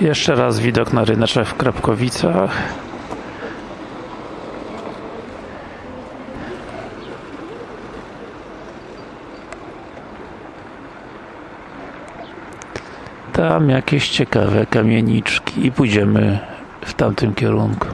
Jeszcze raz widok na ryneczek w Krapkowicach. Tam jakieś ciekawe kamieniczki i pójdziemy w tamtym kierunku.